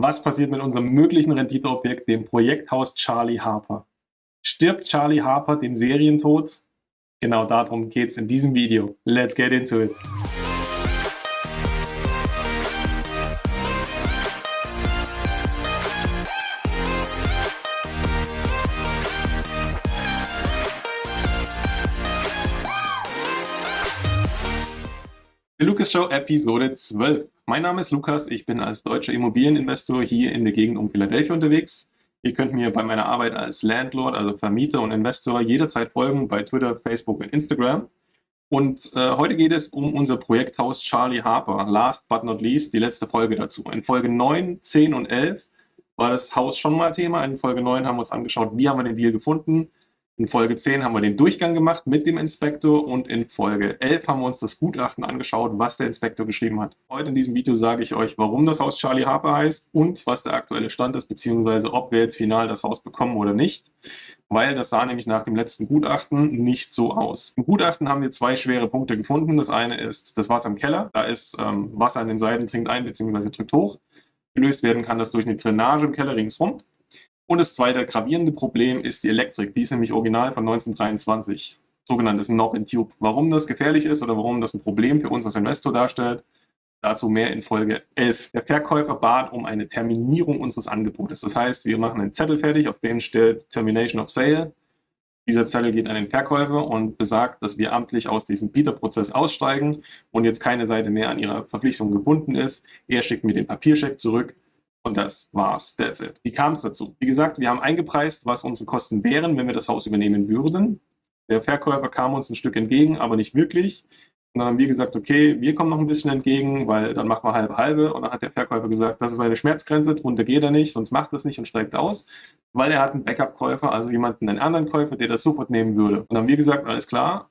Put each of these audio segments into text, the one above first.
Was passiert mit unserem möglichen Renditeobjekt, dem Projekthaus Charlie Harper? Stirbt Charlie Harper den Serientod? Genau darum geht es in diesem Video. Let's get into it. Die Lukas Show Episode 12. Mein Name ist Lukas, ich bin als deutscher Immobilieninvestor hier in der Gegend um Philadelphia unterwegs. Ihr könnt mir bei meiner Arbeit als Landlord, also Vermieter und Investor jederzeit folgen bei Twitter, Facebook und Instagram. Und äh, heute geht es um unser Projekthaus Charlie Harper. Last but not least, die letzte Folge dazu. In Folge 9, 10 und 11 war das Haus schon mal Thema. In Folge 9 haben wir uns angeschaut, wie haben wir den Deal gefunden, in Folge 10 haben wir den Durchgang gemacht mit dem Inspektor und in Folge 11 haben wir uns das Gutachten angeschaut, was der Inspektor geschrieben hat. Heute in diesem Video sage ich euch, warum das Haus Charlie Harper heißt und was der aktuelle Stand ist, beziehungsweise ob wir jetzt final das Haus bekommen oder nicht, weil das sah nämlich nach dem letzten Gutachten nicht so aus. Im Gutachten haben wir zwei schwere Punkte gefunden. Das eine ist das Wasser im Keller. Da ist ähm, Wasser an den Seiten, trinkt ein bzw. drückt hoch. Gelöst werden kann das durch eine Drainage im Keller ringsrum. Und das zweite gravierende Problem ist die Elektrik. Die ist nämlich original von 1923, sogenanntes Knob and Tube. Warum das gefährlich ist oder warum das ein Problem für uns als Investor darstellt, dazu mehr in Folge 11. Der Verkäufer bat um eine Terminierung unseres Angebotes. Das heißt, wir machen einen Zettel fertig, auf dem steht Termination of Sale. Dieser Zettel geht an den Verkäufer und besagt, dass wir amtlich aus diesem Bieterprozess aussteigen und jetzt keine Seite mehr an ihrer Verpflichtung gebunden ist. Er schickt mir den Papierscheck zurück und das war's. That's it. Wie kam es dazu? Wie gesagt, wir haben eingepreist, was unsere Kosten wären, wenn wir das Haus übernehmen würden. Der Verkäufer kam uns ein Stück entgegen, aber nicht wirklich. Und dann haben wir gesagt, okay, wir kommen noch ein bisschen entgegen, weil dann machen wir halbe halbe. Und dann hat der Verkäufer gesagt, das ist eine Schmerzgrenze, drunter geht er nicht, sonst macht er es nicht und steigt aus, weil er hat einen Backup-Käufer, also jemanden, einen anderen Käufer, der das sofort nehmen würde. Und dann haben wir gesagt, alles klar,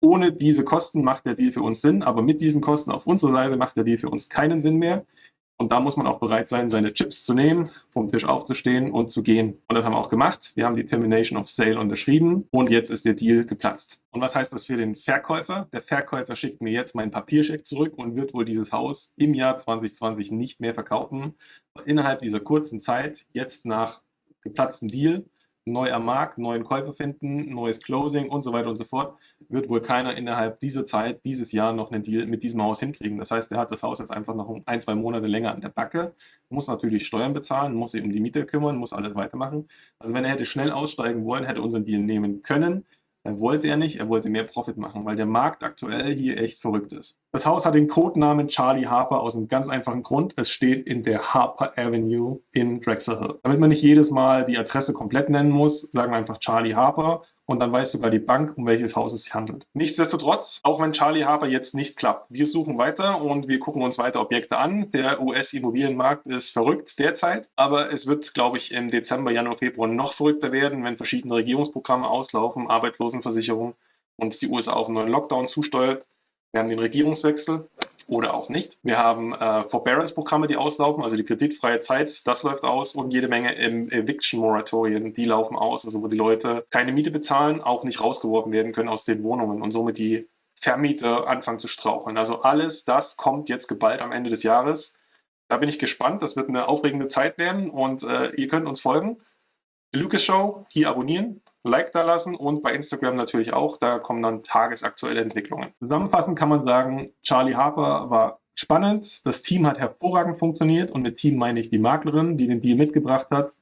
ohne diese Kosten macht der Deal für uns Sinn, aber mit diesen Kosten auf unserer Seite macht der Deal für uns keinen Sinn mehr. Und da muss man auch bereit sein, seine Chips zu nehmen, vom Tisch aufzustehen und zu gehen. Und das haben wir auch gemacht. Wir haben die Termination of Sale unterschrieben und jetzt ist der Deal geplatzt. Und was heißt das für den Verkäufer? Der Verkäufer schickt mir jetzt meinen Papierscheck zurück und wird wohl dieses Haus im Jahr 2020 nicht mehr verkaufen. Innerhalb dieser kurzen Zeit, jetzt nach geplatztem Deal, neu am Markt, neuen Käufer finden, neues Closing und so weiter und so fort, wird wohl keiner innerhalb dieser Zeit, dieses Jahr noch einen Deal mit diesem Haus hinkriegen. Das heißt, er hat das Haus jetzt einfach noch ein, zwei Monate länger an der Backe, muss natürlich Steuern bezahlen, muss sich um die Miete kümmern, muss alles weitermachen. Also wenn er hätte schnell aussteigen wollen, hätte unseren Deal nehmen können, er wollte er nicht, er wollte mehr Profit machen, weil der Markt aktuell hier echt verrückt ist. Das Haus hat den Codenamen Charlie Harper aus einem ganz einfachen Grund. Es steht in der Harper Avenue in Drexel Hill. Damit man nicht jedes Mal die Adresse komplett nennen muss, sagen wir einfach Charlie Harper und dann weiß sogar die Bank, um welches Haus es sich handelt. Nichtsdestotrotz, auch wenn Charlie Harper jetzt nicht klappt, wir suchen weiter und wir gucken uns weiter Objekte an. Der US-Immobilienmarkt ist verrückt derzeit, aber es wird, glaube ich, im Dezember, Januar, Februar noch verrückter werden, wenn verschiedene Regierungsprogramme auslaufen, Arbeitslosenversicherung und die USA auf einen neuen Lockdown zusteuert. Wir haben den Regierungswechsel oder auch nicht. Wir haben äh, Forbearance-Programme, die auslaufen, also die kreditfreie Zeit, das läuft aus und jede Menge Eviction-Moratorien, die laufen aus, also wo die Leute keine Miete bezahlen, auch nicht rausgeworfen werden können aus den Wohnungen und somit die Vermieter anfangen zu straucheln. Also alles das kommt jetzt geballt am Ende des Jahres. Da bin ich gespannt, das wird eine aufregende Zeit werden und äh, ihr könnt uns folgen. Die Lucas Show, hier abonnieren, Like da lassen und bei Instagram natürlich auch. Da kommen dann tagesaktuelle Entwicklungen. Zusammenfassend kann man sagen, Charlie Harper war spannend. Das Team hat hervorragend funktioniert und mit Team meine ich die Maklerin, die den Deal mitgebracht hat,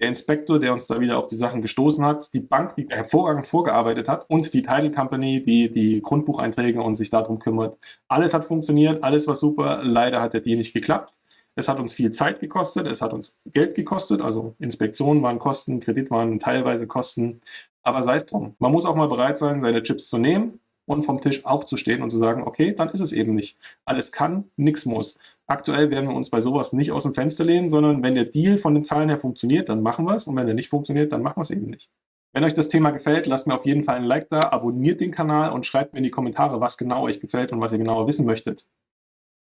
der Inspektor, der uns da wieder auf die Sachen gestoßen hat, die Bank, die hervorragend vorgearbeitet hat und die Title Company, die die Grundbucheinträge und sich darum kümmert. Alles hat funktioniert, alles war super. Leider hat der Deal nicht geklappt. Es hat uns viel Zeit gekostet, es hat uns Geld gekostet, also Inspektionen waren Kosten, Kredit waren teilweise Kosten, aber sei es drum. Man muss auch mal bereit sein, seine Chips zu nehmen und vom Tisch aufzustehen und zu sagen, okay, dann ist es eben nicht. Alles kann, nichts muss. Aktuell werden wir uns bei sowas nicht aus dem Fenster lehnen, sondern wenn der Deal von den Zahlen her funktioniert, dann machen wir es und wenn er nicht funktioniert, dann machen wir es eben nicht. Wenn euch das Thema gefällt, lasst mir auf jeden Fall ein Like da, abonniert den Kanal und schreibt mir in die Kommentare, was genau euch gefällt und was ihr genauer wissen möchtet.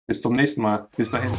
Bis zum nächsten Mal. Bis dahin.